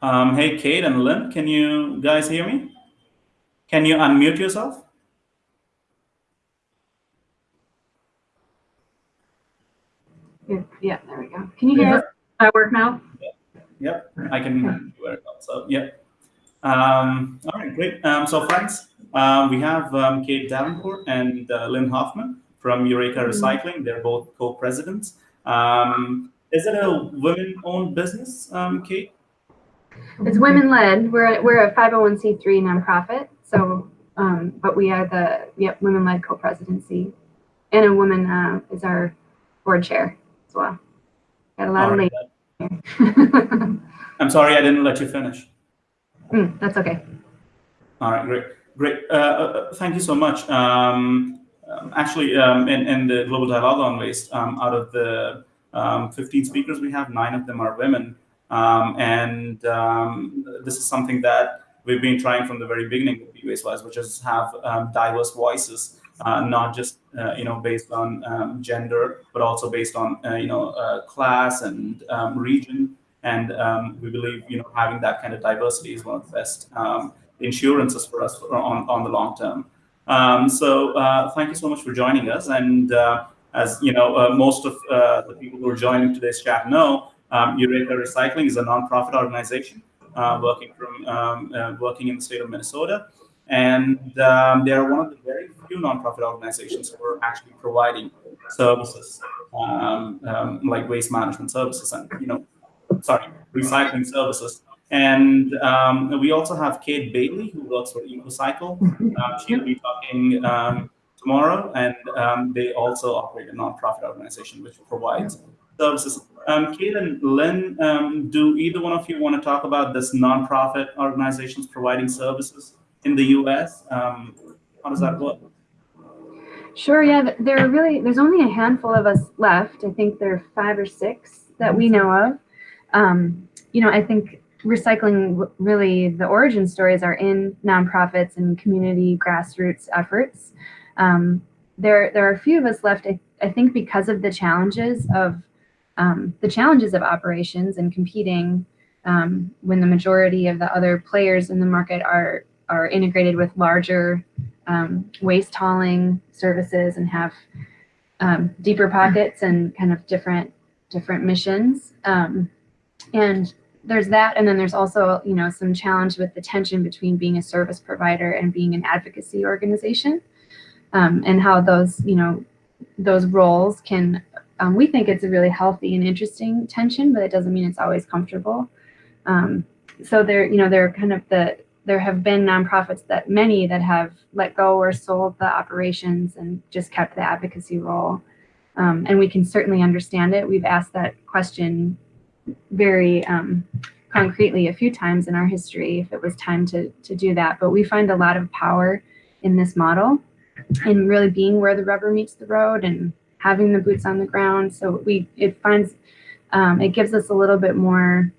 Um, hey, Kate and Lynn, can you guys hear me? Can you unmute yourself? Yeah, there we go. Can you hear us? That work now? Yep, I can do it also. Yep. Um, all right, great. Um, so friends, um, we have um, Kate Davenport and uh, Lynn Hoffman from Eureka Mm-hmm. Recycling. They're both co-presidents. Um, is it a women-owned business, um, Kate? It's women led. We're a, we're a 501c3 nonprofit. So, um, but we are the yep women led co-presidency, and a woman uh, is our board chair as well. Got a lot All of ladies. I'm sorry, I didn't let you finish. Mm, that's okay. All right, great, great. Uh, uh, thank you so much. Um, um, actually, um, in, in the Global Dialogue on Waste, um, out of the um, 15 speakers we have, nine of them are women. Um, and um, this is something that we've been trying from the very beginning of Be Waste Wise, which is have um, diverse voices, uh, not just uh, you know based on gender, but also based on uh, you know class and region. And um, we believe you know having that kind of diversity is one of the best um, insurances for us on on the long term. Um, so uh, thank you so much for joining us. And uh, as you know, uh, most of the people who are joining today's chat know, um, Eureka Recycling is a nonprofit organization uh, working from um, uh, working in the state of Minnesota, and um, they are one of the very few nonprofit organizations who are actually providing services um, um, like waste management services and you know, sorry, recycling services. And um, we also have Kate Bailey, who works for EcoCycle. Uh, she'll be talking um, tomorrow, and um, they also operate a nonprofit organization which provides services. Um, Kate and Lynn, um, do either one of you want to talk about this nonprofit organizations providing services in the U.S.? Um, how does that work? Sure. Yeah. There are really there's only a handful of us left. I think there are five or six that we know of. Um, you know, I think recycling really the origin stories are in nonprofits and community grassroots efforts. Um, there there are a few of us left. I, I think because of the challenges of um, the challenges of operations and competing um, when the majority of the other players in the market are are integrated with larger um, waste hauling services and have um, deeper pockets and kind of different different missions. Um, and there's that, and then there's also you know some challenge with the tension between being a service provider and being an advocacy organization, um, and how those you know those roles can. Um, we think it's a really healthy and interesting tension, but it doesn't mean it's always comfortable. Um, so there, you know, there are kind of the there have been nonprofits that many that have let go or sold the operations and just kept the advocacy role. Um, and we can certainly understand it. We've asked that question very um, concretely a few times in our history if it was time to, to do that. But we find a lot of power in this model in really being where the rubber meets the road and having the boots on the ground. So we it finds um, it gives us a little bit more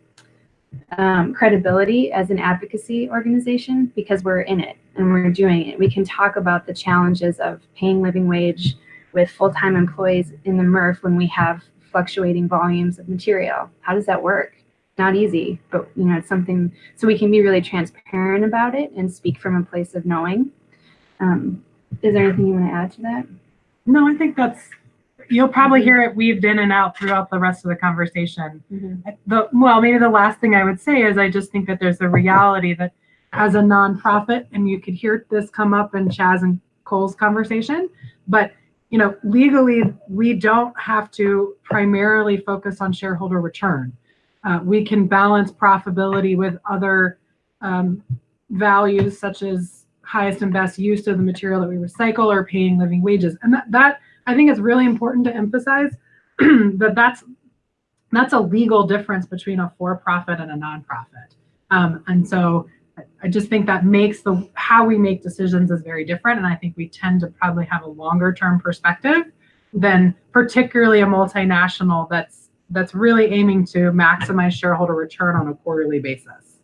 um, credibility as an advocacy organization because we're in it and we're doing it. We can talk about the challenges of paying living wage with full-time employees in the MRF when we have fluctuating volumes of material. How does that work? Not easy, but you know, it's something so we can be really transparent about it and speak from a place of knowing. Um, is there anything you want to add to that? No, I think that's, you'll probably hear it weaved in and out throughout the rest of the conversation. The, well, maybe the last thing I would say is I just think that there's a reality that as a nonprofit, and you could hear this come up in Chaz and Cole's conversation, but you know, legally, we don't have to primarily focus on shareholder return. Uh, we can balance profitability with other um, values such as highest and best use of the material that we recycle or paying living wages. And that, that I think it's really important to emphasize that that's that's a legal difference between a for-profit and a nonprofit. Um, and so I- just think that makes the how we make decisions is very different. And I think we tend to probably have a longer term perspective than particularly a multinational that's that's really aiming to maximize shareholder return on a quarterly basis.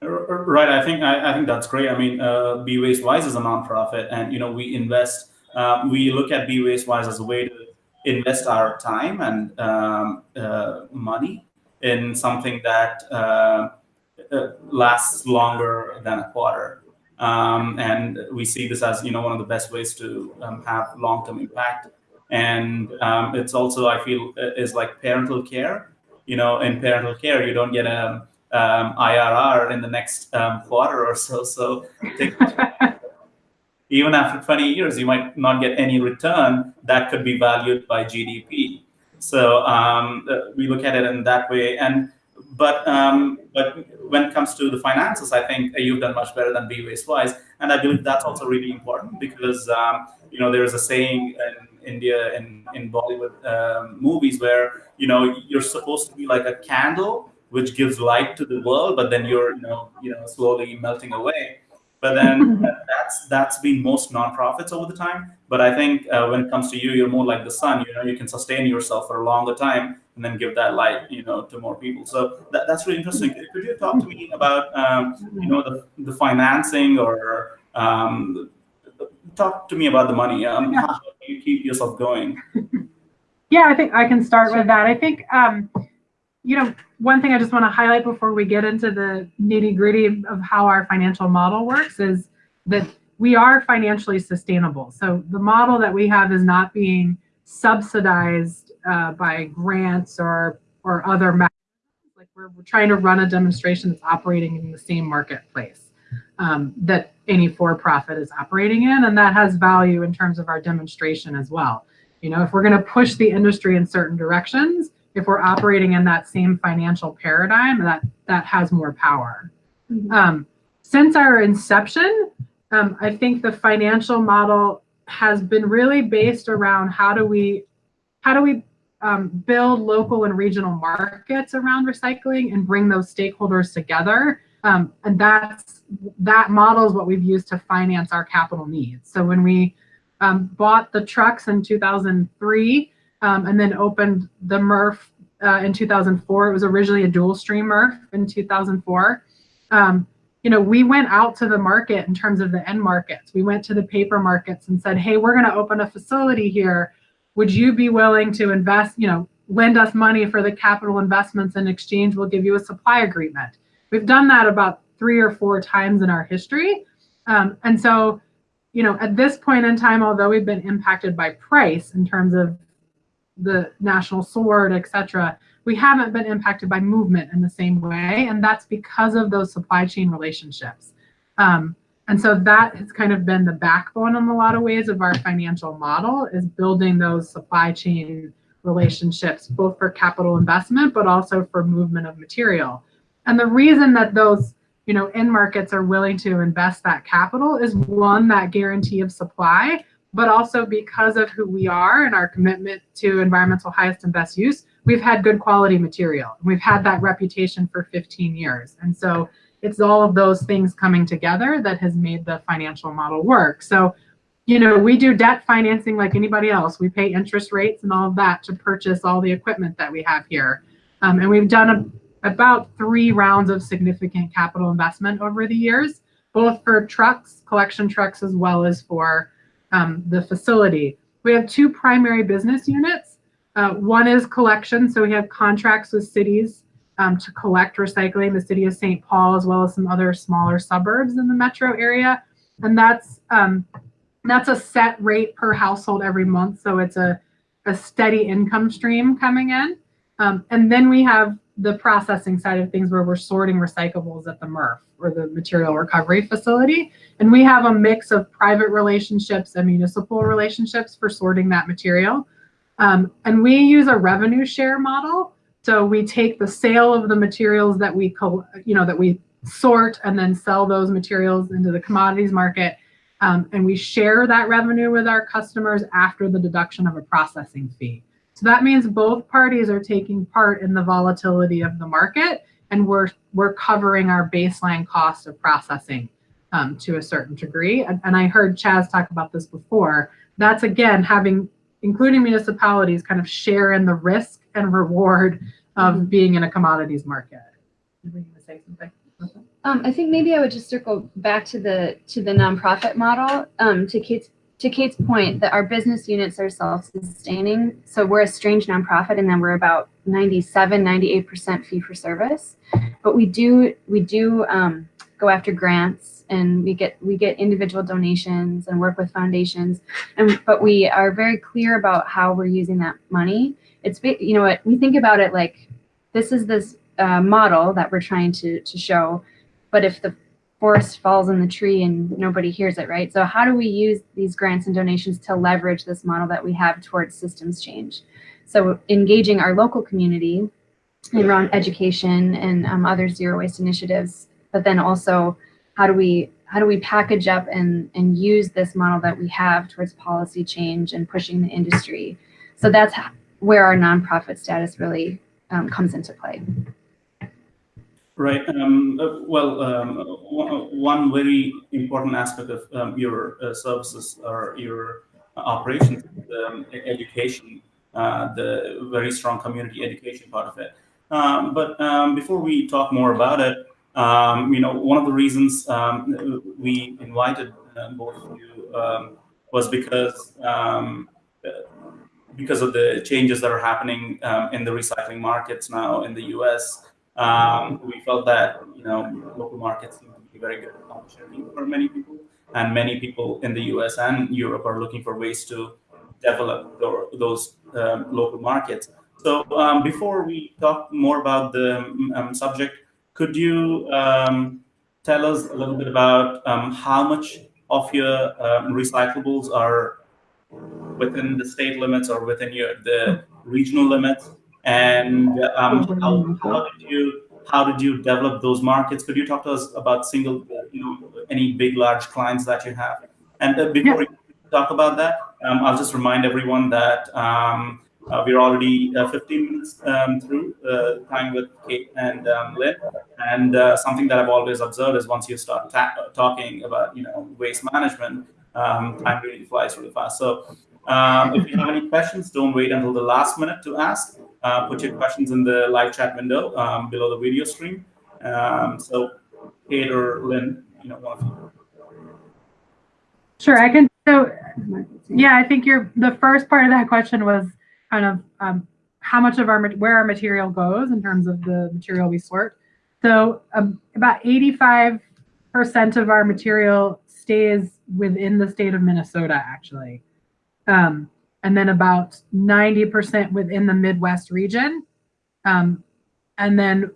Right. I think I, I think that's great. I mean, uh, Be Waste Wise is a nonprofit, and you know we invest. Um, we look at Be Waste Wise as a way to invest our time and um, uh, money in something that uh, uh, lasts longer than a quarter. Um, and we see this as you know one of the best ways to um, have long-term impact. And um, it's also I feel uh, is like parental care. You know, in parental care, you don't get a um, IRR in the next um, quarter or so. So take, even after 20 years, you might not get any return that could be valued by GDP. So um, uh, we look at it in that way. And but um, but when it comes to the finances, I think you've done much better than Be Waste Wise, and I believe that's also really important because um, you know there is a saying in India in in Bollywood um, movies where you know you're supposed to be like a candle which gives light to the world, but then you're you know you know slowly melting away. But then that's that's been most nonprofits over the time. But I think uh, when it comes to you, you're more like the sun. You know, you can sustain yourself for a longer time and then give that light, you know, to more people. So that, that's really interesting. Could you talk to me about um, you know the the financing or um, talk to me about the money? Um, Yeah. How do you keep yourself going? Yeah, I think I can start with that. I think, um, you know, one thing I just want to highlight before we get into the nitty gritty of how our financial model works is that we are financially sustainable. So the model that we have is not being subsidized uh, by grants or or other mechanisms. Like we're, we're trying to run a demonstration that's operating in the same marketplace um, that any for-profit is operating in, and that has value in terms of our demonstration as well. You know, if we're going to push the industry in certain directions, if we're operating in that same financial paradigm, that that has more power. Mhm. Um, since our inception, um, I think the financial model has been really based around how do we how do we um, build local and regional markets around recycling and bring those stakeholders together. Um, and that's that model is what we've used to finance our capital needs. So when we um, bought the trucks in 2003 um, and then opened the MRF uh, in 2004. It was originally a dual stream MRF in 2004. Um, you know, we went out to the market in terms of the end markets. We went to the paper markets and said, hey, we're going to open a facility here. Would you be willing to invest, you know, lend us money for the capital investments in exchange? We'll give you a supply agreement. We've done that about three or four times in our history. Um, and so, you know, at this point in time, although we've been impacted by price in terms of the national sword, et cetera, we haven't been impacted by movement in the same way. And that's because of those supply chain relationships. Um, and so that has kind of been the backbone in a lot of ways of our financial model is building those supply chain relationships, both for capital investment, but also for movement of material. And the reason that those you know, end markets are willing to invest that capital is one, that guarantee of supply, but also because of who we are and our commitment to environmental highest and best use, we've had good quality material. We've had that reputation for 15 years. And so it's all of those things coming together that has made the financial model work. So, you know, we do debt financing like anybody else. We pay interest rates and all of that to purchase all the equipment that we have here. Um, and we've done a about three rounds of significant capital investment over the years, both for trucks, collection trucks, as well as for um, the facility. We have two primary business units. Uh, one is collection, so we have contracts with cities um, to collect recycling, the city of St. Paul, as well as some other smaller suburbs in the metro area. And that's um, that's a set rate per household every month, so it's a, a steady income stream coming in. Um, and then we have the processing side of things where we're sorting recyclables at the MRF or the material recovery facility. And we have a mix of private relationships and municipal relationships for sorting that material. Um, and we use a revenue share model. So we take the sale of the materials that we, you know, that we sort and then sell those materials into the commodities market. Um, and we share that revenue with our customers after the deduction of a processing fee. So that means both parties are taking part in the volatility of the market and we're, we're covering our baseline cost of processing um, to a certain degree. And, and I heard Chaz talk about this before. That's again, having, including municipalities kind of share in the risk and reward of being in a commodities market. Were you gonna say something? Um, I think maybe I would just circle back to the to the nonprofit model. Um, to Kate's to Kate's point, that our business units are self-sustaining. So we're a strange nonprofit, and then we're about 97, 98% fee for service. But we do we do um, go after grants, and we get we get individual donations and work with foundations. And but we are very clear about how we're using that money. It's you know what we think about it like this is this uh, model that we're trying to to show, but if the forest falls in the tree and nobody hears it, right? So how do we use these grants and donations to leverage this model that we have towards systems change? So engaging our local community around education and um, other zero waste initiatives, but then also how do we how do we package up and and use this model that we have towards policy change and pushing the industry? So that's where our nonprofit status really um, comes into play. Right. Um, uh, well, um, one very important aspect of um, your uh, services or your operations um, education, uh, the very strong community education part of it. Um, but um, before we talk more about it, you know, one of the reasons we invited uh, both of you was because because of the changes that are happening in the recycling markets now in the U.S. Um, we felt that you know local markets seem to be very good opportunity for many people, and many people in the U.S. and Europe are looking for ways to develop those um, local markets. So um, before we talk more about the um, subject, could you um, tell us a little bit about um, how much of your recyclables are within the state limits or within your the regional limits and um, how, how, did you how did you develop those markets? Could you talk to us about single, you know, any big large clients that you have? And uh, before yeah. we talk about that, um, I'll just remind everyone that um, uh, we're already uh, 15 minutes um, through uh, time with Kate and um, Lynn. And uh, something that I've always observed is once you start talking about, you know, waste management, um, time really flies really fast. So um, if you have any questions, don't wait until the last minute to ask uh, put your questions in the live chat window um, below the video stream. Um, so, Kate or Lynn, you know, one of you. Sure, I can. So, yeah, I think your the first part of that question was kind of um, how much of our where our material goes in terms of the material we sort. So, um, about 85% of our material stays within the state of Minnesota, actually. Um, and then about 90% within the Midwest region. Um, and then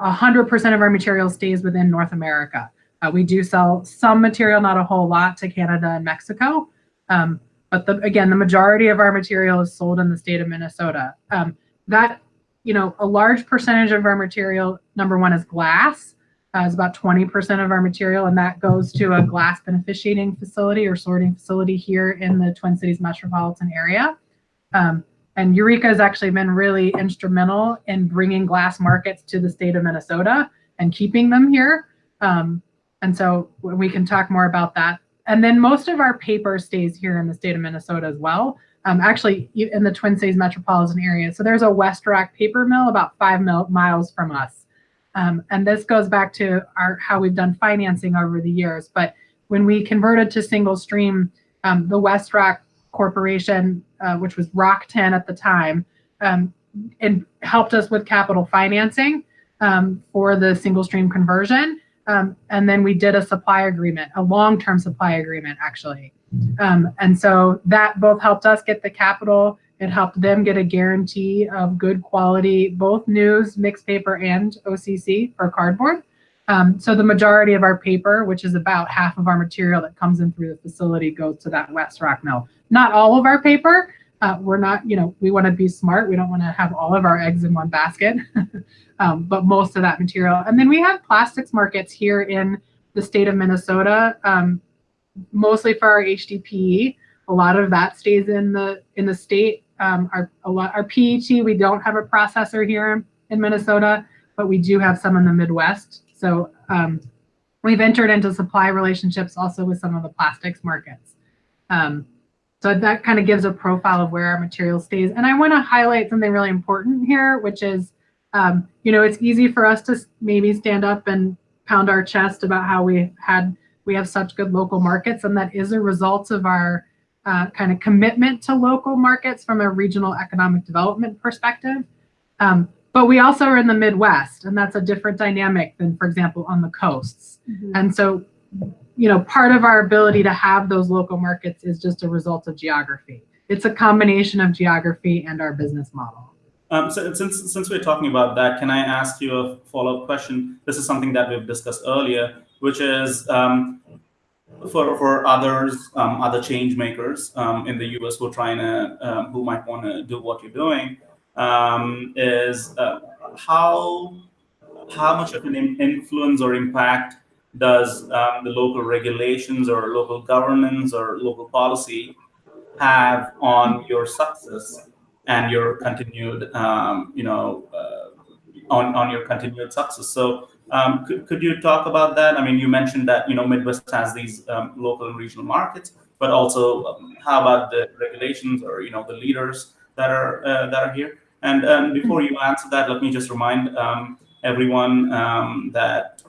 100% of our material stays within North America. Uh, we do sell some material, not a whole lot, to Canada and Mexico. Um, but the, again, the majority of our material is sold in the state of Minnesota. Um, that, you know, a large percentage of our material, number one, is glass uh, is about 20% of our material, and that goes to a glass beneficiating facility or sorting facility here in the Twin Cities metropolitan area. Um, and Eureka has actually been really instrumental in bringing glass markets to the state of Minnesota and keeping them here. Um, and so we can talk more about that. And then most of our paper stays here in the state of Minnesota as well. Um, actually, in the Twin Cities metropolitan area. So there's a West Rock paper mill about five mil miles from us. Um, and this goes back to our how we've done financing over the years. But when we converted to single stream, um, the West Rock Corporation, uh, which was RockTenn at the time, um, and helped us with capital financing um, for the single stream conversion. Um, and then we did a supply agreement, a long-term supply agreement, actually. Um, and so that both helped us get the capital it helped them get a guarantee of good quality, both news, mixed paper, and OCC for cardboard. Um, so the majority of our paper, which is about half of our material that comes in through the facility, goes to that West Rock mill. Not all of our paper. Uh, we're not, you know, we want to be smart. We don't want to have all of our eggs in one basket, um, but most of that material. And then we have plastics markets here in the state of Minnesota, um, mostly for our HDPE. A lot of that stays in the in the state um, our a lot our PET we don't have a processor here in Minnesota, but we do have some in the Midwest. So um, we've entered into supply relationships also with some of the plastics markets. Um, so that kind of gives a profile of where our material stays. And I want to highlight something really important here, which is, um, you know, it's easy for us to maybe stand up and pound our chest about how we had we have such good local markets, and that is a result of our uh, kind of commitment to local markets from a regional economic development perspective. Um, but we also are in the Midwest, and that's a different dynamic than, for example, on the coasts. And so, you know, part of our ability to have those local markets is just a result of geography. It's a combination of geography and our business model. Um, so since since we're talking about that, can I ask you a follow up question? This is something that we've discussed earlier, which is um, for for others, um, other change makers um, in the U.S. who are trying to um, who might want to do what you're doing, um, is uh, how how much of an influence or impact does um, the local regulations or local governance or local policy have on your success and your continued, um, you know, uh, on on your continued success. So, um, could could you talk about that? I mean, you mentioned that you know Midwest has these um, local and regional markets, but also um, how about the regulations or you know the leaders that are uh, that are here? And um, before you answer that, let me just remind um, everyone um, that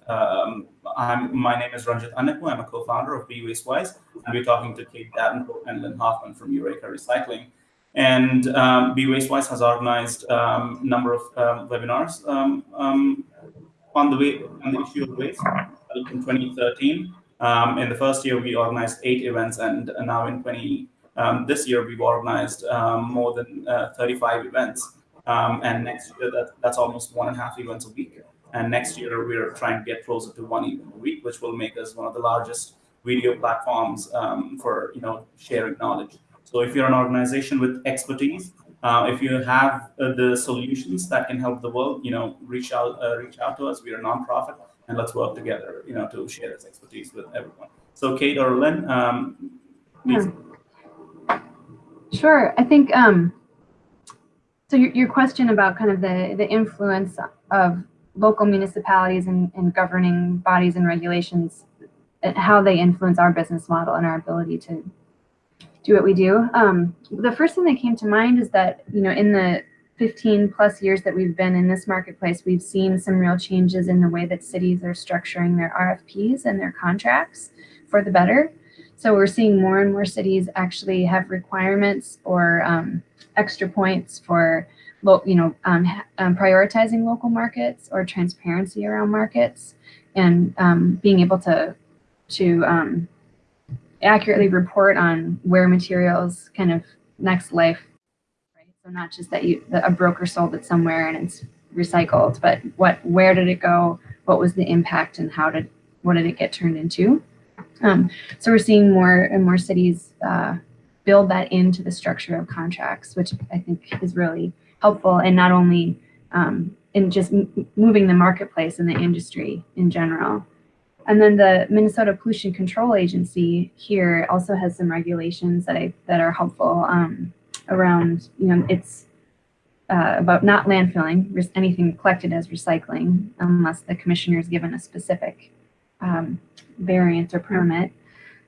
I'm, my name is Ranjith Annepu. I'm a co-founder of Be Waste Wise, and we're talking to Kate Davenport and Lynn Hoffman from Eureka Recycling. And um, Be Waste Wise has organized a um, number of webinars on the way on the issue of waste in 2013. Um, in the first year, we organized eight events, and uh, now in 20 um, this year, we've organized um, more than uh, 35 events. Um, and next year, that, that's almost one and a half events a week. And next year, we're trying to get closer to one event a week, which will make us one of the largest video platforms for you know sharing knowledge. So if you're an organization with expertise, uh, if you have uh, the solutions that can help the world, you know, reach out, uh, reach out to us. We are a nonprofit, and let's work together, you know, to share this expertise with everyone. So, Kate or Lynn, um, please. Sure. I think um, so. Your, your question about kind of the the influence of local municipalities and, and governing bodies and regulations, and how they influence our business model and our ability to do what we do. Um, the first thing that came to mind is that, you know, in the 15 plus years that we've been in this marketplace, we've seen some real changes in the way that cities are structuring their RFPs and their contracts for the better. So we're seeing more and more cities actually have requirements or um, extra points for, you know, um, um, prioritizing local markets or transparency around markets and um, being able to to um, accurately report on where materials kind of next life, right? So not just that you that a broker sold it somewhere and it's recycled, but what where did it go? What was the impact and how did what did it get turned into? Um, so we're seeing more and more cities uh, build that into the structure of contracts, which I think is really helpful and not only um, in just moving the marketplace and the industry in general, and then the Minnesota Pollution Control Agency here also has some regulations that I, that are helpful um, around, you know, it's uh, about not landfilling anything collected as recycling unless the commissioner is given a specific um, variant or permit.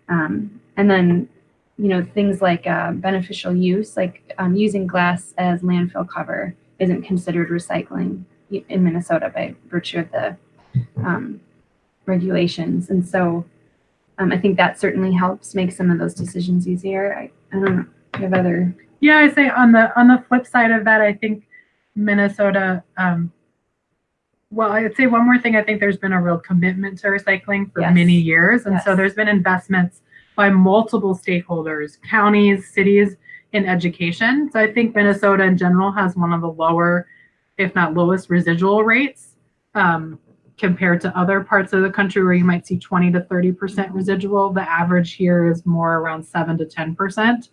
Um, and then, you know, things like uh, beneficial use, like um, using glass as landfill cover isn't considered recycling in Minnesota by virtue of the um, regulations. And so um, I think that certainly helps make some of those decisions easier. I, I don't know. Have other? Yeah, I say on the on the flip side of that, I think Minnesota. Um, well, I'd say one more thing. I think there's been a real commitment to recycling for Yes. many years, and so there's been investments by multiple stakeholders, counties, cities, in education. So I think Minnesota in general has one of the lower, if not lowest, residual rates. Um, compared to other parts of the country where you might see 20 to 30% residual. The average here is more around 7 to 10%,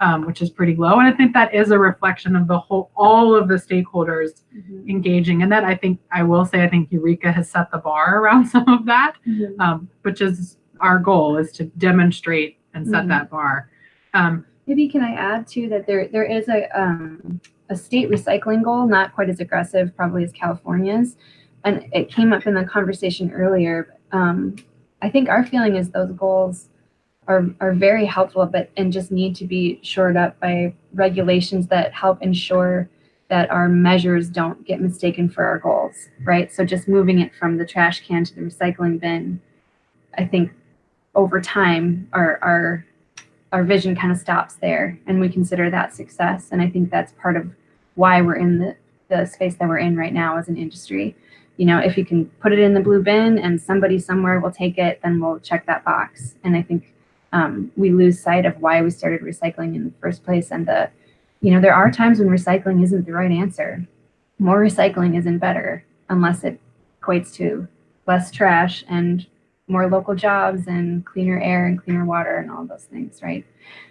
um, which is pretty low. And I think that is a reflection of the whole, all of the stakeholders Mhm. engaging. And that I think, I will say, I think Eureka has set the bar around some of that, Mhm. um, which is our goal is to demonstrate and set Mhm. that bar. Um, Maybe can I add too that there there is a um, a state recycling goal, not quite as aggressive probably as California's, and it came up in the conversation earlier. Um, I think our feeling is those goals are are very helpful, but and just need to be shored up by regulations that help ensure that our measures don't get mistaken for our goals, right? So just moving it from the trash can to the recycling bin, I think over time our our our vision kind of stops there and we consider that success. And I think that's part of why we're in the, the space that we're in right now as an industry. You know, if you can put it in the blue bin and somebody somewhere will take it, then we'll check that box. And I think um, we lose sight of why we started recycling in the first place. And the, you know, there are times when recycling isn't the right answer. More recycling isn't better unless it equates to less trash and more local jobs and cleaner air and cleaner water and all those things, right?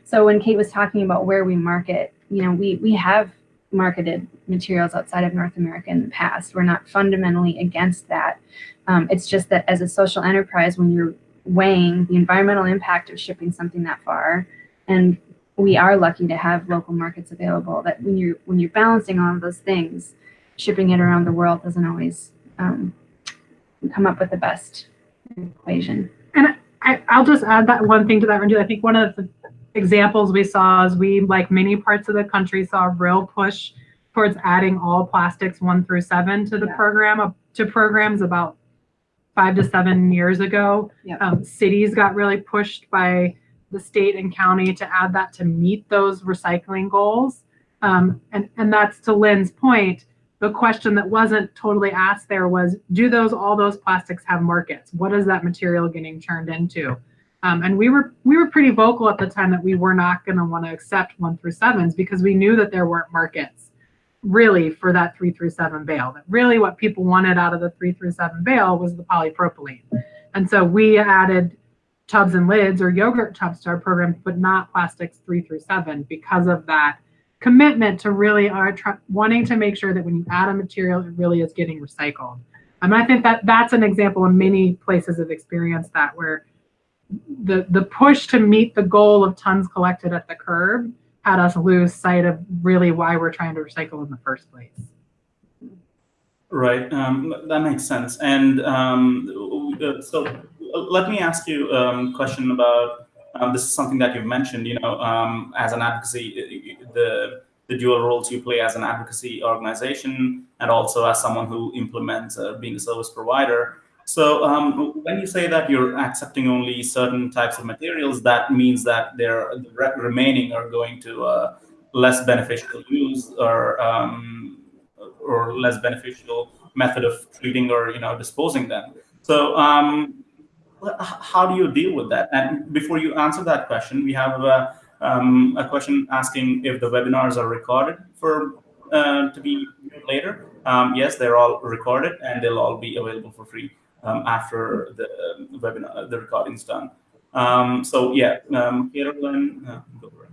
So when Kate was talking about where we market, you know, we we have marketed materials outside of North America in the past. We're not fundamentally against that. Um, it's just that as a social enterprise, when you're weighing the environmental impact of shipping something that far, and we are lucky to have local markets available, that when you're when you're balancing all of those things, shipping it around the world doesn't always um, come up with the best equation. And I, I'll just add that one thing to that, Randy. I think one of the examples we saw is we, like many parts of the country, saw a real push towards adding all plastics one through seven to the Yeah. program, to programs about five to seven years ago. Um, cities got really pushed by the state and county to add that to meet those recycling goals. Um, and, and that's to Lynn's point, the question that wasn't totally asked there was, do those, all those plastics have markets? What is that material getting turned into? Um, and we were we were pretty vocal at the time that we were not going to want to accept one through sevens because we knew that there weren't markets really for that three through seven bale. That really what people wanted out of the three through seven bale was the polypropylene. And so we added tubs and lids or yogurt tubs to our program, but not plastics three through seven because of that commitment to really are wanting to make sure that when you add a material, it really is getting recycled. And I think that that's an example of many places have experienced that where the the push to meet the goal of tons collected at the curb had us lose sight of really why we're trying to recycle in the first place. Right, um, that makes sense. And um, so let me ask you um, a question about um, this is something that you've mentioned. You know, um, as an advocacy, uh, the the dual roles you play as an advocacy organization and also as someone who implements uh, being a service provider. So um, when you say that you're accepting only certain types of materials, that means that they're the re- remaining are going to uh, less beneficial use or um, or less beneficial method of treating or you know disposing them. So um, how do you deal with that? And before you answer that question, we have uh, um, a question asking if the webinars are recorded for uh, to be later. Um, yes, they're all recorded and they'll all be available for free um, after the um, webinar, the recording's done. Um, so yeah, um, uh, go for it.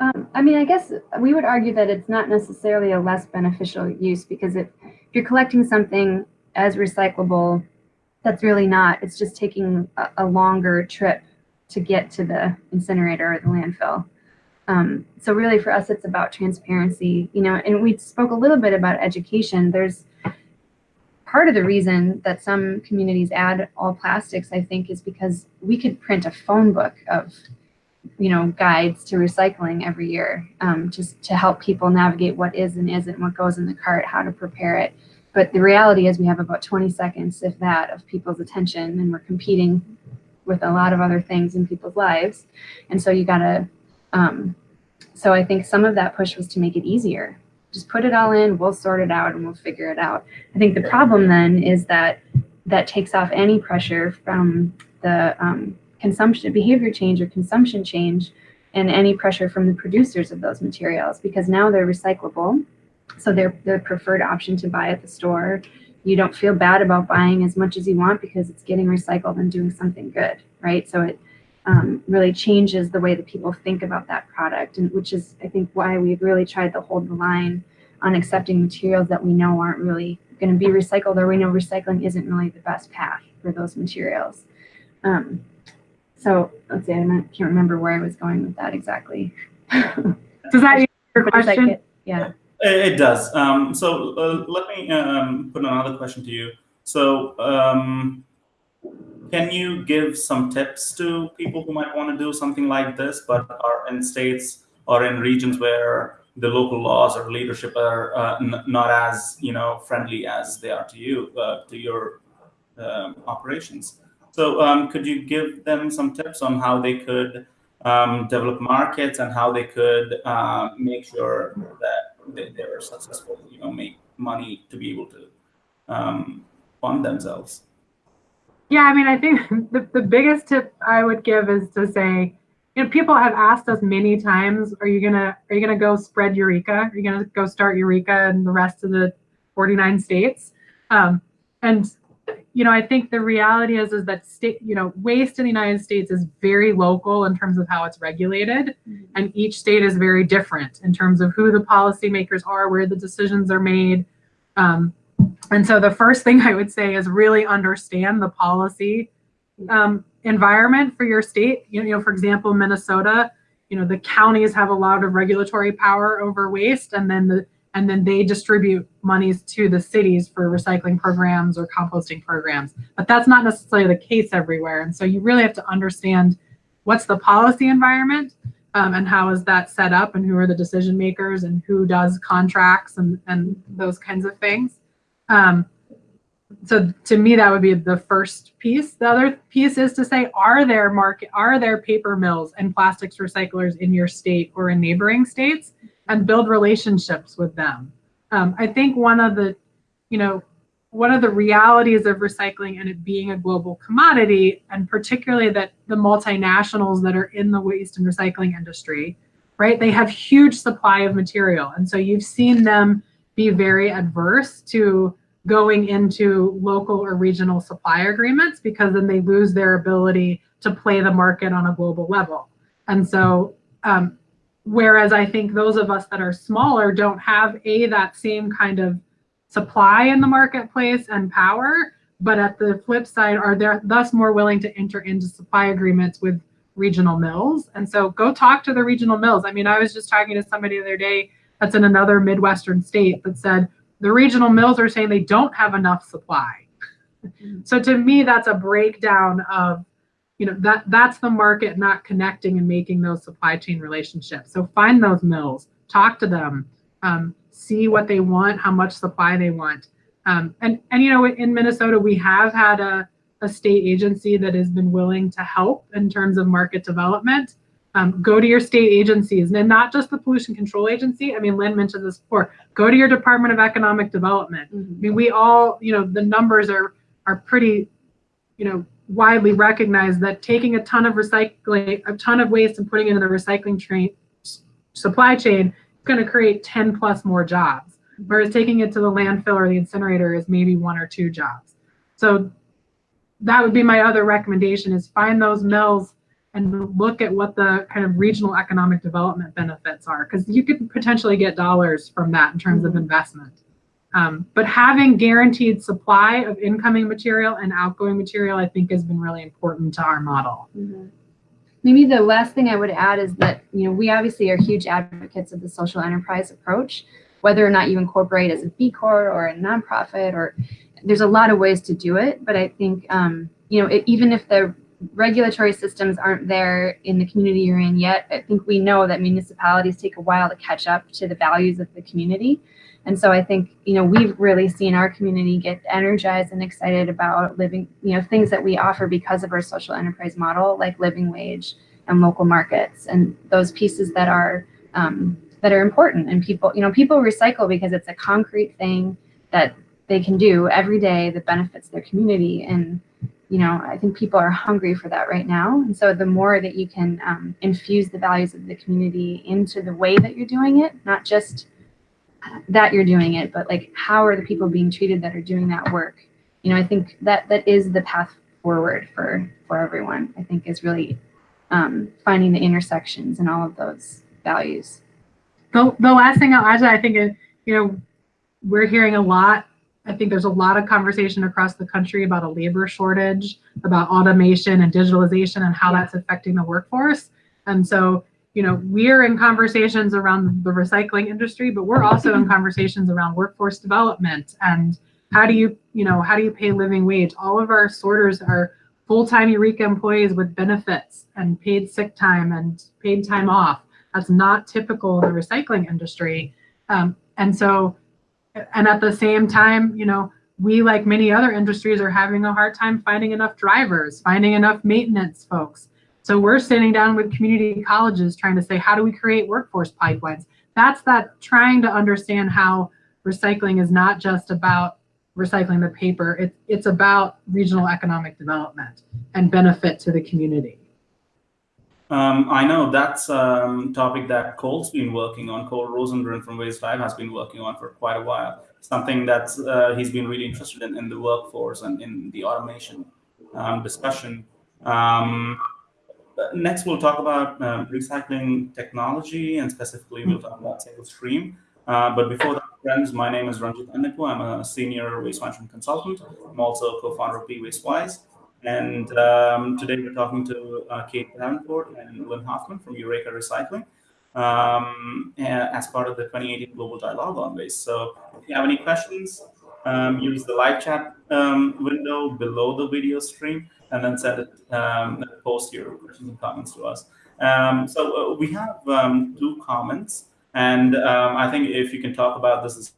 Um, I mean, I guess we would argue that it's not necessarily a less beneficial use because if, if you're collecting something as recyclable, that's really not. It's just taking a, a longer trip to get to the incinerator or the landfill. Um, so really for us, it's about transparency, you know, and we spoke a little bit about education. There's part of the reason that some communities add all plastics, I think, is because we could print a phone book of you know guides to recycling every year um, just to help people navigate what is and isn't what goes in the cart how to prepare it. But the reality is we have about 20 seconds if that of people's attention and we're competing with a lot of other things in people's lives. And so you gotta um, so i think some of that push was to make it easier just put it all in we'll sort it out and we'll figure it out. I think the problem then is that that takes off any pressure from the um, consumption behavior change or consumption change and any pressure from the producers of those materials because now they're recyclable. So they're the preferred option to buy at the store. You don't feel bad about buying as much as you want because it's getting recycled and doing something good right? So it um, really changes the way that people think about that product and which is i think why we've really tried to hold the line on accepting materials that we know aren't really going to be recycled or we know recycling isn't really the best path for those materials um, so let's see, I can't remember where I was going with that exactly. Does that answer your But like question? it- Yeah. It, it does. Um, so uh, let me um, put another question to you. So um, can you give some tips to people who might want to do something like this, but are in states or in regions where the local laws or leadership are uh, not as you know friendly as they are to you uh, to your um, operations? So um, could you give them some tips on how they could um, develop markets and how they could uh, make sure that they, they were successful, you know, make money to be able to um, fund themselves. Yeah, I mean, I think the, the biggest tip I would give is to say, you know, people have asked us many times, are you gonna are you gonna go spread Eureka? Are you gonna go start Eureka in the rest of the 49 states? Um, and you know, I think the reality is is that state, you know, waste in the United States is very local in terms of how it's regulated, mm-hmm. and each state is very different in terms of who the policymakers are, where the decisions are made. Um, and so the first thing I would say is really understand the policy um, environment for your state. You know, for example, Minnesota, you know, the counties have a lot of regulatory power over waste, and then the and then they distribute monies to the cities for recycling programs or composting programs. But that's not necessarily the case everywhere. And so you really have to understand what's the policy environment um, and how is that set up and who are the decision makers and who does contracts and, and those kinds of things. Um, so to me, that would be the first piece. The other piece is to say, are there market, are there paper mills and plastics recyclers in your state or in neighboring states, and build relationships with them. Um, I think one of the, you know, one of the realities of recycling and it being a global commodity, and particularly that the multinationals that are in the waste and recycling industry, right, they have huge supply of material, and so you've seen them be very adverse to going into local or regional supply agreements because then they lose their ability to play the market on a global level. And so, um, whereas I think those of us that are smaller don't have a that same kind of supply in the marketplace and power, but at the flip side are they're thus more willing to enter into supply agreements with regional mills. And so go talk to the regional mills. I mean, I was just talking to somebody the other day that's in another Midwestern state that said, the regional mills are saying they don't have enough supply. so to me, that's a breakdown of, you know, that that's the market not connecting and making those supply chain relationships. So find those mills, talk to them, um, see what they want, how much supply they want. Um, and, and, you know, in Minnesota, we have had a, a state agency that has been willing to help in terms of market development. Um, go to your state agencies and not just the pollution control agency. I mean, Lynn mentioned this before. Go to your Department of Economic Development. Mm-hmm. I mean, we all, you know, the numbers are are pretty, you know, widely recognized that taking a ton of recycling, a ton of waste and putting it in the recycling train supply chain is going to create 10 plus more jobs. Mm-hmm. Whereas taking it to the landfill or the incinerator is maybe one or two jobs. So that would be my other recommendation is find those mills and look at what the kind of regional economic development benefits are, because you could potentially get dollars from that in terms mm -hmm. of mm-hmm. investment. Um, but having guaranteed supply of incoming material and outgoing material, I think, has been really important to our model. Mm -hmm. Maybe the last thing I would add is that you know we obviously are huge advocates of the social enterprise approach, whether or not you incorporate as a B Corp or a nonprofit, or there's a lot of ways to do it. But I think um, you know it, even if the regulatory systems aren't there in the community you're in yet, I think we know that municipalities take a while to catch up to the values of the community. And so I think, you know, we've really seen our community get energized and excited about living, you know, things that we offer because of our social enterprise model, like living wage and local markets and those pieces that are um, that are important. And people, you know, people recycle because it's a concrete thing that they can do every day that benefits their community. And you know, I think people are hungry for that right now. And so the more that you can um, infuse the values of the community into the way that you're doing it, not just that you're doing it, but like how are the people being treated that are doing that work? You know, I think that that is the path forward for for everyone. I think is really um, finding the intersections and all of those values. The, the last thing I'll add I think, is you know, we're hearing a lot I think there's a lot of conversation across the country about a labor shortage, about automation and digitalization and how that's affecting the workforce. And so, you know, we're in conversations around the recycling industry, but we're also in conversations around workforce development and how do you, you know, how do you pay living wage? All of our sorters are full-time Eureka employees with benefits and paid sick time and paid time off. That's not typical in the recycling industry. Um, and so and at the same time, you know, we, like many other industries, are having a hard time finding enough drivers, finding enough maintenance folks. So we're sitting down with community colleges trying to say, how do we create workforce pipelines? That's that trying to understand how recycling is not just about recycling the paper. It, it's about regional economic development and benefit to the community. Um, I know that's a um, topic that Cole's been working on. Cole Rosengren from Waste Dive has been working on for quite a while. Something that uh, he's been really interested in in the workforce and in the automation um, discussion. Um, next, we'll talk about um, recycling technology and specifically we'll talk about single stream. Uh, but before that, friends, my name is Ranjith Annepu. I'm a senior waste management consultant. I'm also co-founder of BeWasteWise. And um, today we're talking to uh, Kate Davenport and Lynn Hoffman from Eureka Recycling um, as part of the 2018 Global Dialogue on Waste. So if you have any questions, um, use the live chat um, window below the video stream and then send it, um, post your questions and comments to us. Um, so uh, we have two comments. And I think if you can talk about this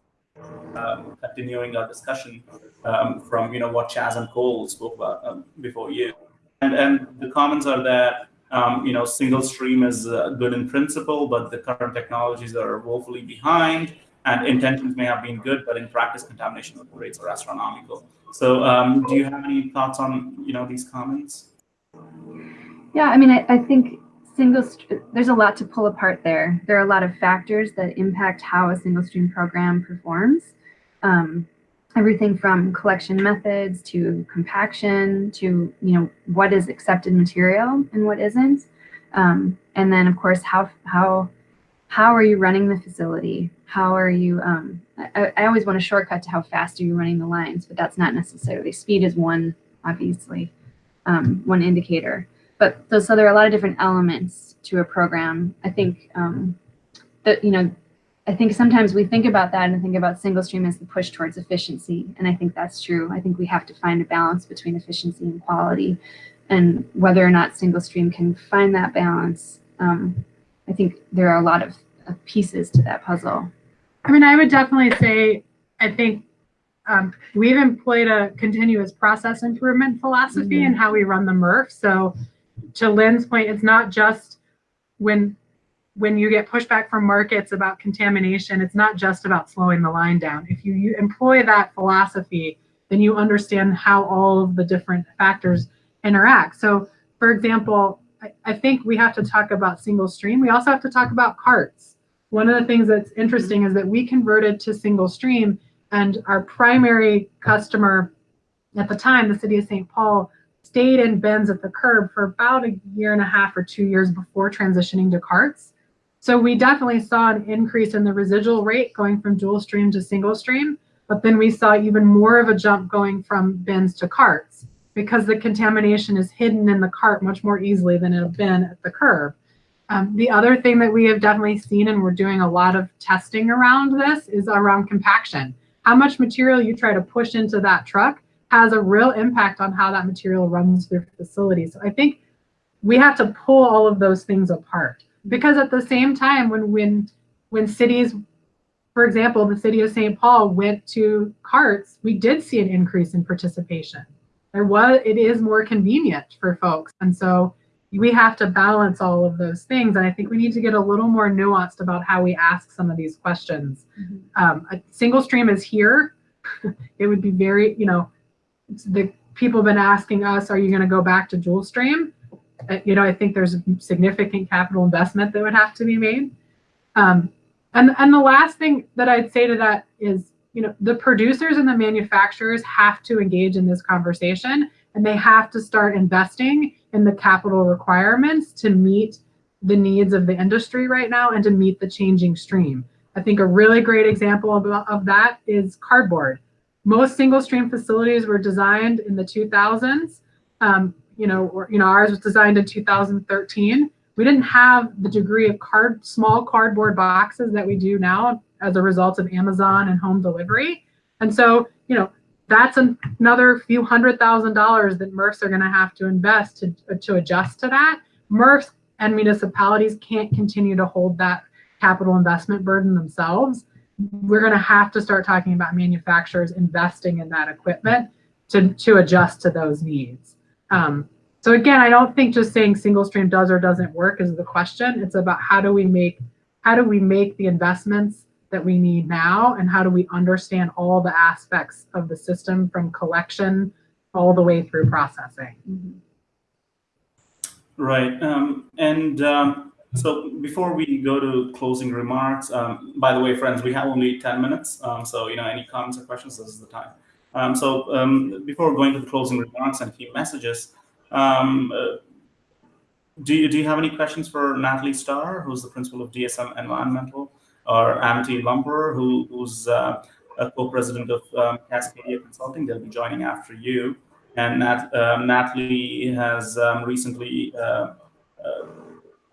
um, continuing our discussion um, from you know what Chaz and Cole spoke about um, before you, and and the comments are that um, you know single stream is uh, good in principle, but the current technologies are woefully behind, and intentions may have been good, but in practice contamination rates are astronomical. So, um, do you have any thoughts on you know these comments? Yeah, I mean, I, I think single there's a lot to pull apart there. There are a lot of factors that impact how a single stream program performs. Um, everything from collection methods to compaction to you know what is accepted material and what isn't. Um, and then of course how how how are you running the facility? How are you? Um, I, I always want a shortcut to how fast are you running the lines, but that's not necessarily speed is one obviously um, one indicator. But so there are a lot of different elements to a program. I think um, that, you know, I think sometimes we think about that and think about single stream as the push towards efficiency. And I think that's true. I think we have to find a balance between efficiency and quality and whether or not single stream can find that balance. Um, I think there are a lot of, of, pieces to that puzzle. I mean, I would definitely say, I think um, we've employed a continuous process improvement philosophy mm -hmm. in how we run the MRF. So to Lynn's point, it's not just when when you get pushback from markets about contamination, it's not just about slowing the line down. If you, you employ that philosophy, then you understand how all of the different factors interact. So for example, I, I think we have to talk about single stream. We also have to talk about carts. One of the things that's interesting is that we converted to single stream and our primary customer at the time, the city of St. Paul, stayed in bins at the curb for about a year and a half or two years before transitioning to carts. So we definitely saw an increase in the residual rate going from dual stream to single stream, but then we saw even more of a jump going from bins to carts because the contamination is hidden in the cart much more easily than in a bin at the curb. Um, the other thing that we have definitely seen, and we're doing a lot of testing around this, is around compaction. How much material you try to push into that truck has a real impact on how that material runs through facilities. So I think we have to pull all of those things apart because at the same time, when when when cities, for example, the city of St. Paul went to carts, we did see an increase in participation. There was it is more convenient for folks, and so we have to balance all of those things. And I think we need to get a little more nuanced about how we ask some of these questions. Mm -hmm. um, a single stream is here. it would be very, you know, the people have been asking us, are you going to go back to dual stream? Uh, you know, I think there's significant capital investment that would have to be made. Um, and, and the last thing that I'd say to that is, you know, the producers and the manufacturers have to engage in this conversation and they have to start investing in the capital requirements to meet the needs of the industry right now and to meet the changing stream. I think a really great example of, of that is cardboard. Most single stream facilities were designed in the 2000s. Um, you know, or, you know, ours was designed in 2013. We didn't have the degree of card, small cardboard boxes that we do now as a result of Amazon and home delivery. And so, you know, that's another few hundred thousand dollars that MRFs are going to have to invest to, to adjust to that. MRFs and municipalities can't continue to hold that capital investment burden themselves we're going to have to start talking about manufacturers investing in that equipment to, to adjust to those needs. Um, So again, I don't think just saying single stream does or doesn't work is the question. It's about how do we make how do we make the investments that we need now and how do we understand all the aspects of the system from collection all the way through processing. Right. Um, and um, so before we go to closing remarks, um, by the way, friends, we have only 10 minutes. Um, so, you know, any comments or questions, this is the time. Um, so um, before going to the closing remarks and key messages, um, uh, do, you, do you have any questions for Natalie Starr, who's the principal of DSM Environmental, or Amity Lumper, who, who's uh, a co-president of um, Cascadia Consulting? They'll be joining after you. And Nat, um, Natalie has recently uh, uh,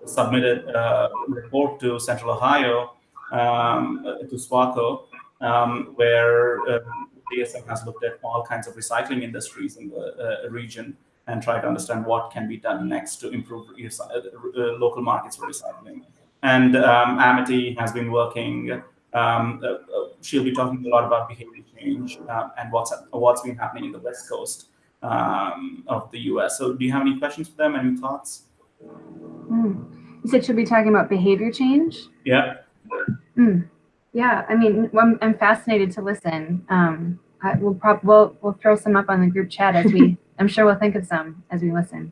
submitted a report to Central Ohio, um, to SWACO, um, where um, DSM has looked at all kinds of recycling industries in the uh, region and try to understand what can be done next to improve uh, uh, local markets for recycling. And um, Amity has been working. Um, uh, she'll be talking a lot about behavior change uh, and what's what's been happening in the West Coast um, of the U.S. So, do you have any questions for them? Any thoughts? Mm. You said she'll be talking about behavior change. Yeah. Mm. Yeah, I mean, I'm, I'm fascinated to listen. Um, I, we'll prob we'll we'll throw some up on the group chat as we. I'm sure we'll think of some as we listen.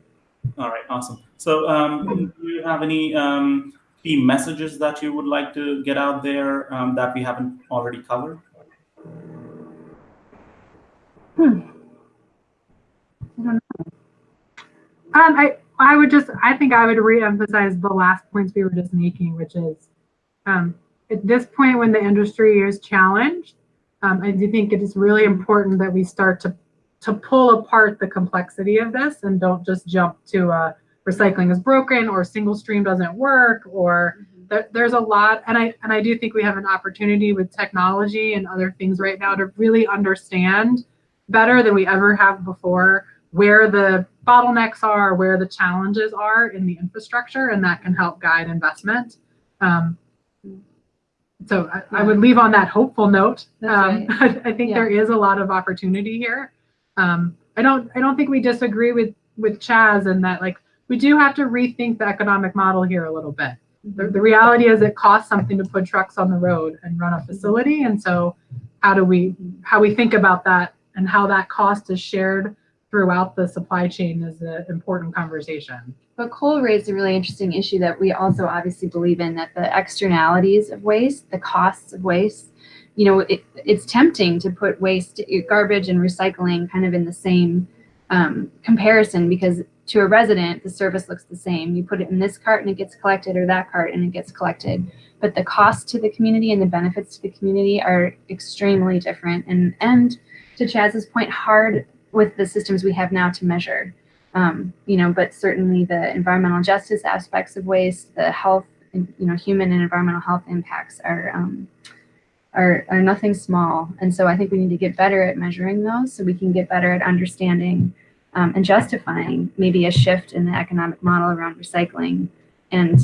All right, awesome. So, um, do you have any um, key messages that you would like to get out there um, that we haven't already covered? Hmm. I don't know. Um, I I would just I think I would reemphasize the last points we were just making, which is um, at this point when the industry is challenged, um, I do think it is really important that we start to to pull apart the complexity of this and don't just jump to uh, recycling is broken or single stream doesn't work or Mm-hmm. there, there's a lot and I and I do think we have an opportunity with technology and other things right now to really understand better than we ever have before where the bottlenecks are, where the challenges are in the infrastructure, and that can help guide investment. Um, so I, I, would leave on that hopeful note. Um, right. I think Yeah. there is a lot of opportunity here. Um, I don't I don't think we disagree with with Chaz in that like we do have to rethink the economic model here a little bit. The, the reality is it costs something to put trucks on the road and run a facility, and so how do we how we think about that and how that cost is shared throughout the supply chain is an important conversation. But Cole raised a really interesting issue that we also obviously believe in that the externalities of waste, the costs of waste, you know, it, it's tempting to put waste, garbage, and recycling kind of in the same um, comparison because to a resident, the service looks the same. You put it in this cart and it gets collected, or that cart and it gets collected. But the cost to the community and the benefits to the community are extremely different. And and to Chaz's point, hard with the systems we have now to measure. Um, you know, but certainly the environmental justice aspects of waste, the health, you know, human and environmental health impacts are, um, are are nothing small. And so I think we need to get better at measuring those, so we can get better at understanding um, and justifying maybe a shift in the economic model around recycling. And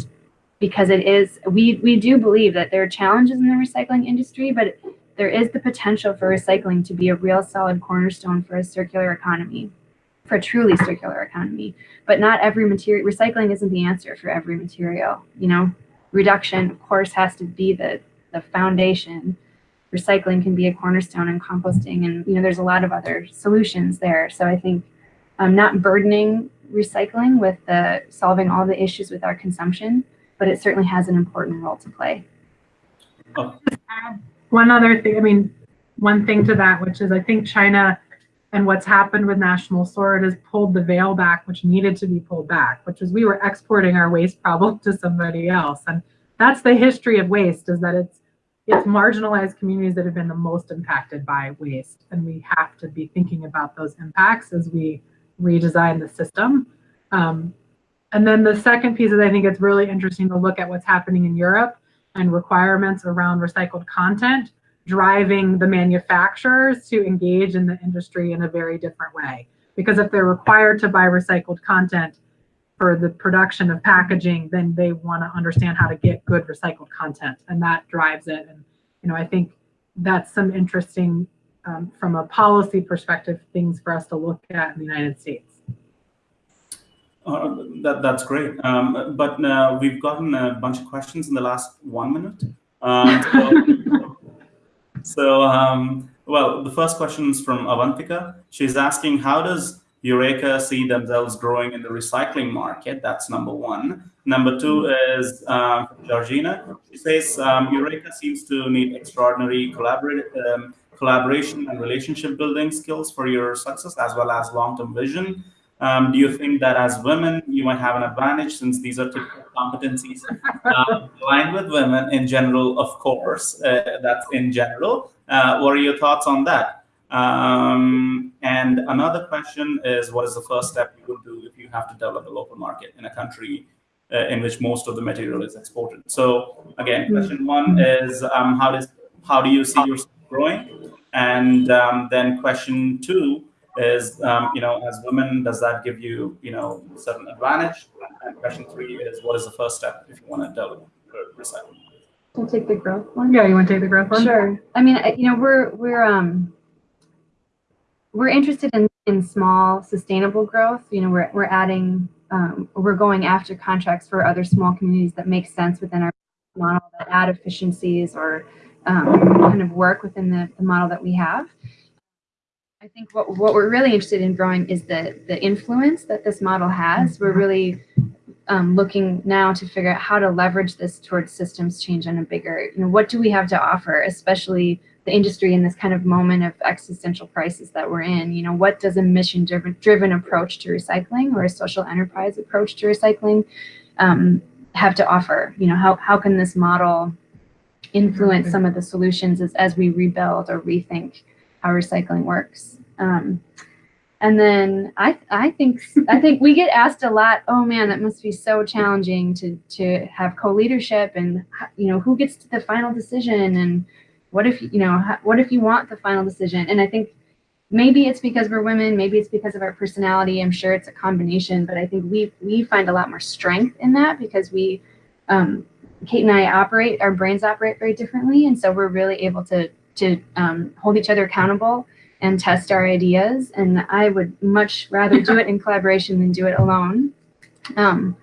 because it is, we we do believe that there are challenges in the recycling industry, but there is the potential for recycling to be a real solid cornerstone for a circular economy for a truly circular economy. But not every material, recycling isn't the answer for every material, you know? Reduction, of course, has to be the, the foundation. Recycling can be a cornerstone and composting and, you know, there's a lot of other solutions there. So I think um, not burdening recycling with the solving all the issues with our consumption, but it certainly has an important role to play. Oh. One other thing, I mean, one thing to that, which is I think China and what's happened with National Sword has pulled the veil back, which needed to be pulled back, which is we were exporting our waste problem to somebody else. And that's the history of waste is that it's it's marginalized communities that have been the most impacted by waste. And we have to be thinking about those impacts as we redesign the system. Um, and then the second piece is I think it's really interesting to look at what's happening in Europe and requirements around recycled content driving the manufacturers to engage in the industry in a very different way. Because if they're required to buy recycled content for the production of packaging, then they want to understand how to get good recycled content, and that drives it. And you know, I think that's some interesting, um, from a policy perspective, things for us to look at in the United States. Uh, that, that's great. Um, but uh, we've gotten a bunch of questions in the last one minute. Um, so, so um, well, the first question is from Avantika. She's asking, how does Eureka see themselves growing in the recycling market? That's number one. Number two is um, Georgina. She says, um, Eureka seems to need extraordinary um, collaboration and relationship building skills for your success as well as long-term vision. Um, do you think that as women, you might have an advantage since these are typical competencies uh, aligned with women in general, of course, uh, that's in general. Uh, what are your thoughts on that? Um, and another question is, what is the first step you would do if you have to develop a local market in a country uh, in which most of the material is exported? So again, question one is, um, how does how do you see yourself growing? And um, then question two is, um, you know, as women, does that give you, you know, certain advantage? And question three is, what is the first step if you want to develop recycling? I'll take the growth one. Yeah, you want to take the growth one? Sure. I mean, you know, we're we're um we're interested in in small sustainable growth. You know, we're we're adding um, we're going after contracts for other small communities that make sense within our model that add efficiencies or um, kind of work within the, the model that we have. I think what, what we're really interested in growing is the, the influence that this model has. We're really um, looking now to figure out how to leverage this towards systems change on a bigger, you know, what do we have to offer, especially the industry in this kind of moment of existential crisis that we're in. You know, what does a mission driven, driven approach to recycling or a social enterprise approach to recycling um, have to offer? You know, how, how can this model influence some of the solutions as, as we rebuild or rethink how recycling works. Um, and then I, I think I think we get asked a lot. Oh man, that must be so challenging to to have co-leadership, and you know who gets the final decision, and what if you know what if you want the final decision? And I think maybe it's because we're women, maybe it's because of our personality. I'm sure it's a combination, but I think we we find a lot more strength in that because we, um, Kate and I operate, our brains operate very differently, and so we're really able to to um, hold each other accountable and test our ideas. And I would much rather do it in collaboration than do it alone. Um,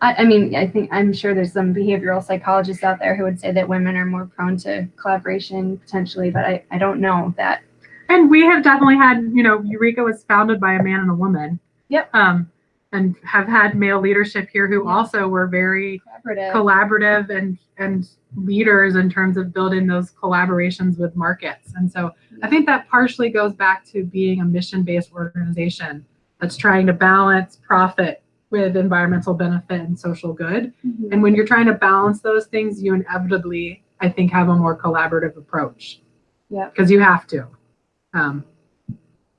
I, I, mean, I think I'm sure there's some behavioral psychologists out there who would say that women are more prone to collaboration potentially, but I, I don't know that. And we have definitely had, you know, Eureka was founded by a man and a woman. Yep. Um, and have had male leadership here who also were very collaborative. collaborative and and leaders in terms of building those collaborations with markets. And so I think that partially goes back to being a mission-based organization that's trying to balance profit with environmental benefit and social good. Mhm. And when you're trying to balance those things, you inevitably, I think, have a more collaborative approach. Yeah. Because you have to. Um,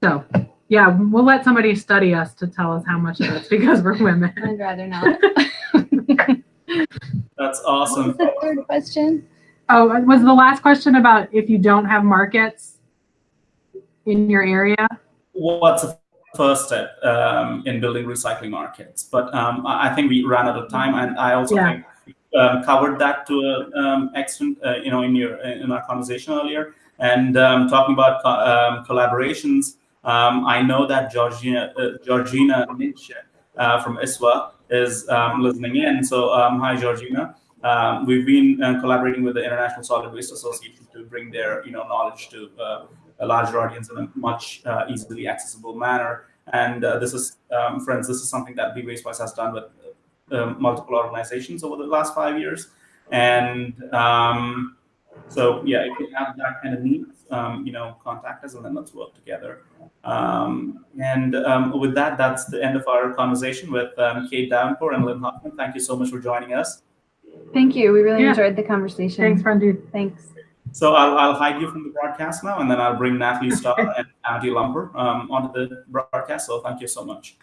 so yeah, we'll let somebody study us to tell us how much of it's because we're women. I'd rather not. That's What was awesome. the third question? Oh, was the last question about if you don't have markets in your area? What's the first step um, in building recycling markets? But um, I I think we ran out of time, and I also Yeah. think um, covered that to an um, extent, uh, you know, in your in our conversation earlier. And um, talking about co- um, collaborations, um, I know that Georgina uh, Georgina Nietzsche uh, from ISWA is um, listening in. So um, hi, Georgina. Um, we've been uh, collaborating with the International Solid Waste Association to bring their you know knowledge to uh, a larger audience in a much uh, easily accessible manner. And uh, this is, um, friends, this is something that Be Wastewise has done with uh, multiple organizations over the last five years. And um, so, yeah, if you have that kind of needs, um, you know, contact us and then let's work together. Um, and um, with that, that's the end of our conversation with um, Kate Davenport and Lynn Hoffman. Thank you so much for joining us. Thank you. We really Yeah. enjoyed the conversation. Thanks, Brandy. Thanks. So I'll, I'll hide you from the broadcast now, and then I'll bring Natalie Starr and Amity Lumper um, onto the broadcast. So thank you so much.